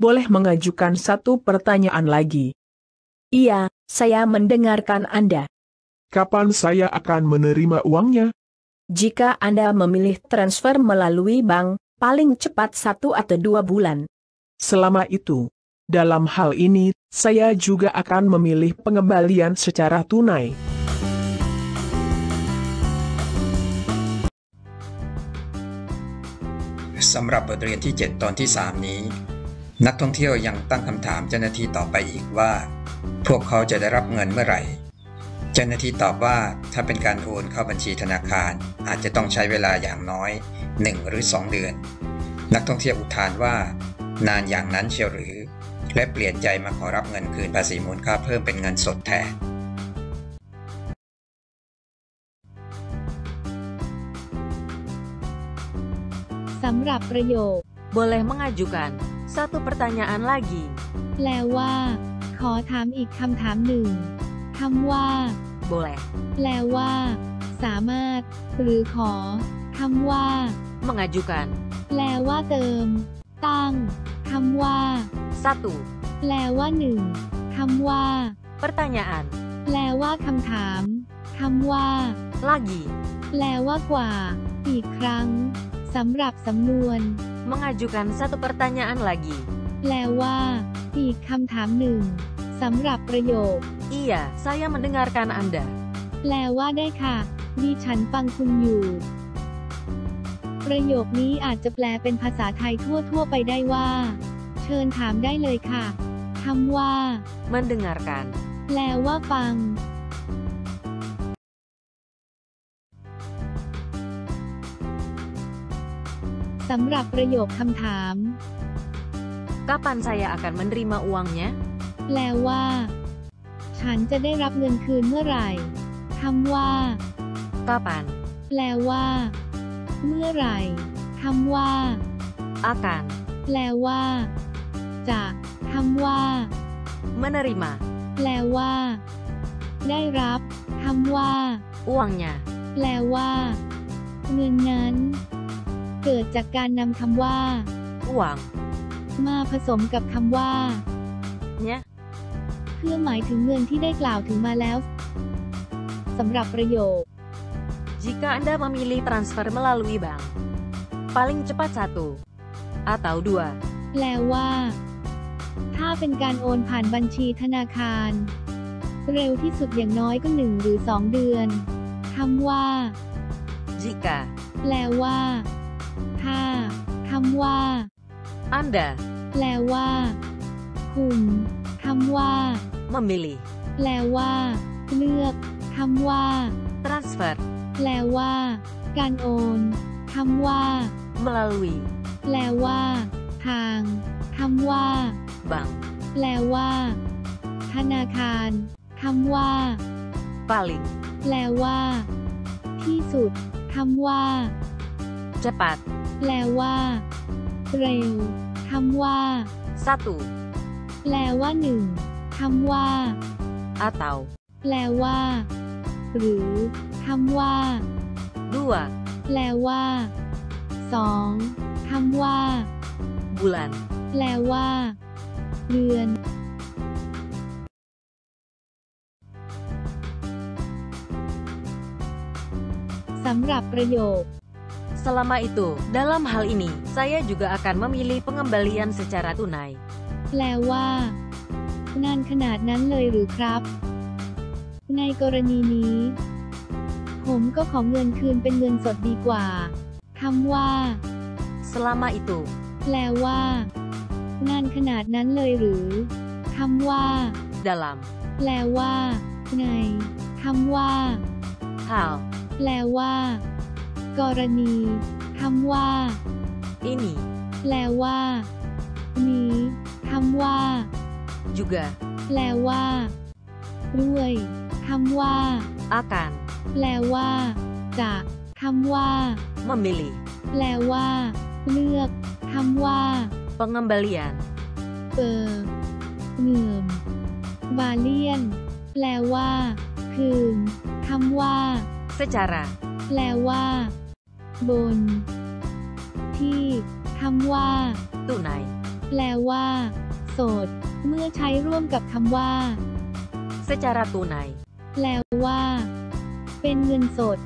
boleh mengajukan satu pertanyaan lagi. Iya, saya mendengarkan Anda. Kapan saya akan menerima uangnya? Jika Anda memilih transfer melalui bank, paling cepat satu atau dua bulan. Selama itu, dalam hal ini, saya juga akan memilih pengembalian secara tunai. สำหรับบทเรียนที่ 7 ตอนที่ 3 นี้ นักท่องเที่ยวยังตั้งคำถามเจ้าหน้าที่ต่อไปอีกว่า พวกเขาจะได้รับเงินเมื่อไหร่ เจ้าหน้าที่ตอบว่าถ้าเป็นการโอนเข้าบัญชีธนาคารอาจจะต้องใช้เวลาอย่างน้อย 1 หรือ 2 เดือน นักท่องเที่ยวอุทานว่า นานอย่างนั้นเชียวหรือ และเปลี่ยนใจมาขอรับเงินคืนภาษีมูลค่าเพิ่มเป็นเงินสดแทนสำหรับประโยค Boleh mengajukan satu pertanyaan lagi. แปลว่า ขอถามอีกคำถามหนึ่งคำว่า Boleh แปลว่า สามารถ หรือขอคำว่า mengajukan แปลว่าเติม ตั้งคำว่า satu แปลว่าหนึ่งคำว่า pertanyaan แปลว่าคำถามคำว่า lagi แปลว่ากว่า อีกครั้งสำหรับสำนวน mengajukan satu pertanyaan lagi. แปลว่า อีกคำถามหนึ่งสำหรับประโยค Iya, saya mendengarkan Anda. แปลว่าได้ค่ะดิฉันฟังคุณอยู่ ประโยคนี้อาจจะแปลเป็นภาษาไทยทั่ว ๆ ไปได้ว่า เชิญถามได้เลยค่ะคำว่า Mendengarkan แปลว่าฟัง สำหรับประโยคคำถาม Kapan saya akan menerima uangnya? แปลว่า ฉันจะได้รับเงินคืนเมื่อไหร่คำว่า Kapan แปลว่า เมื่อไหร่คำว่า akan แปลว่า จะคำว่า menerima แปลว่า ได้รับคำว่า uangnya? แปลว่า เงินนั้น เกิดจากการนำคำว่า Uang มาผสมกับคำว่า nya เพื่อหมายถึงเงินที่ได้กล่าวถึงมาแล้วสำหรับประโยค Jika Anda memilih transfer melalui bank, paling cepat satu atau dua แปลว่า ถ้าเป็นการโอนผ่านบัญชีธนาคาร เร็วที่สุดอย่างน้อยก็หนึ่งหรือสองเดือนคำว่า jika แปลว่า ถ้าคำว่า Anda แปลว่า คุณคำว่า memilih แปลว่า เลือกคำว่า transfer แปลว่า การโอนคำว่า melalui แปลว่า ทางคำว่า bank แปลว่า ธนาคารคำว่า paling แปลว่า ที่สุดคำว่า cepat แปลว่า เร็วคำว่า satu แปลว่าหนึ่งคำว่า atau แปลว่า หรือคำว่า dua แปลว่าสองคำว่า bulan แปลว่า เดือนสำหรับประโยค Selama itu, dalam hal ini, saya juga akan memilih pengembalian secara tunai. แปลว่า นานขนาดนั้นเลยหรือครับ ในกรณีนี้ ผมก็ขอเงินคืนเป็นเงินสดดีกว่าคำว่า Selama itu, แปลว่า นานขนาดนั้นเลยหรือคำว่า dalam แปลว่า ในคำว่า hal แปลว่า กรณีคำว่า ini แปลว่า นี้คำว่า juga แปลว่า ด้วยคำว่า akan แปลว่า จะคำว่า memilih แปลว่า เลือกคำว่า pengembalian เปอร์เงื่อมบาเลียน แปลว่า คืนคำว่า secara แปลว่า บน ที่คำว่า tunai แปลว่า โสด เมื่อใช้ร่วมกับคำว่า secara tunai, แปลว่า เป็นเงินสด